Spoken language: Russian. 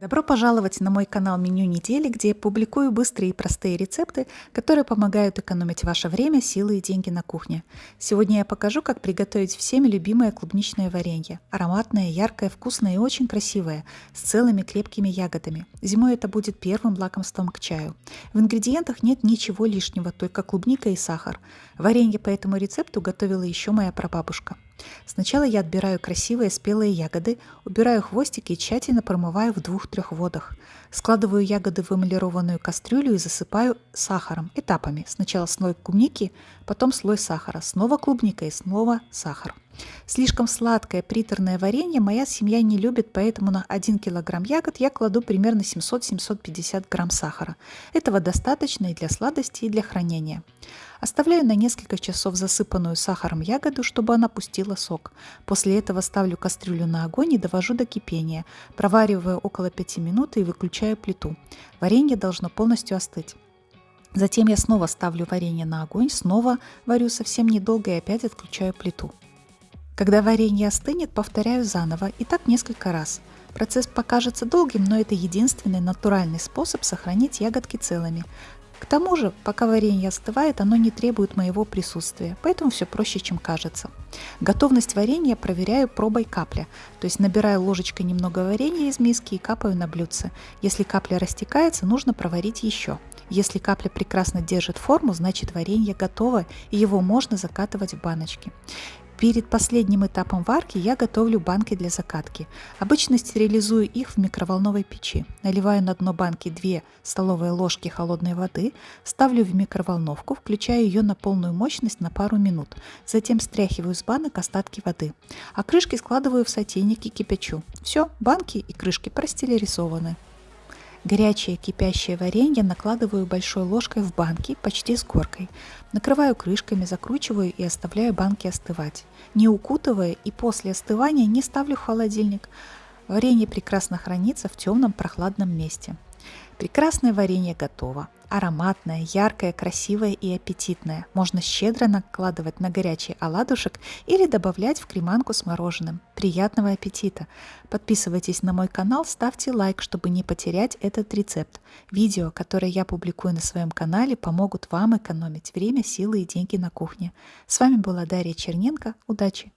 Добро пожаловать на мой канал «Меню недели», где я публикую быстрые и простые рецепты, которые помогают экономить ваше время, силы и деньги на кухне. Сегодня я покажу, как приготовить всеми любимое клубничное варенье. Ароматное, яркое, вкусное и очень красивое, с целыми крепкими ягодами. Зимой это будет первым лакомством к чаю. В ингредиентах нет ничего лишнего, только клубника и сахар. Варенье по этому рецепту готовила еще моя прабабушка. Сначала я отбираю красивые спелые ягоды, убираю хвостики и тщательно промываю в двух-трех водах. Складываю ягоды в эмалированную кастрюлю и засыпаю сахаром этапами. Сначала слой клубники, потом слой сахара, снова клубника и снова сахар. Слишком сладкое приторное варенье моя семья не любит, поэтому на 1 кг ягод я кладу примерно 700-750 грамм сахара. Этого достаточно и для сладости, и для хранения. Оставляю на несколько часов засыпанную сахаром ягоду, чтобы она пустила сок. После этого ставлю кастрюлю на огонь и довожу до кипения. Провариваю около 5 минут и выключаю плиту. Варенье должно полностью остыть. Затем я снова ставлю варенье на огонь, снова варю совсем недолго и опять отключаю плиту. Когда варенье остынет, повторяю заново и так несколько раз. Процесс покажется долгим, но это единственный натуральный способ сохранить ягодки целыми. К тому же, пока варенье остывает, оно не требует моего присутствия, поэтому все проще, чем кажется. Готовность варенья проверяю пробой капля, то есть набираю ложечкой немного варенья из миски и капаю на блюдце. Если капля растекается, нужно проварить еще. Если капля прекрасно держит форму, значит варенье готово и его можно закатывать в баночки. Перед последним этапом варки я готовлю банки для закатки. Обычно стерилизую их в микроволновой печи. Наливаю на дно банки 2 столовые ложки холодной воды, ставлю в микроволновку, включаю ее на полную мощность на пару минут. Затем стряхиваю с банок остатки воды. А крышки складываю в сотейник и кипячу. Все, банки и крышки простерилизованы. Горячее кипящее варенье накладываю большой ложкой в банки почти с горкой. Накрываю крышками, закручиваю и оставляю банки остывать. Не укутывая и после остывания не ставлю в холодильник. Варенье прекрасно хранится в темном прохладном месте. Прекрасное варенье готово. Ароматное, яркое, красивое и аппетитное. Можно щедро накладывать на горячий оладушек или добавлять в креманку с мороженым. Приятного аппетита! Подписывайтесь на мой канал, ставьте лайк, чтобы не потерять этот рецепт. Видео, которые я публикую на своем канале, помогут вам экономить время, силы и деньги на кухне. С вами была Дарья Черненко. Удачи!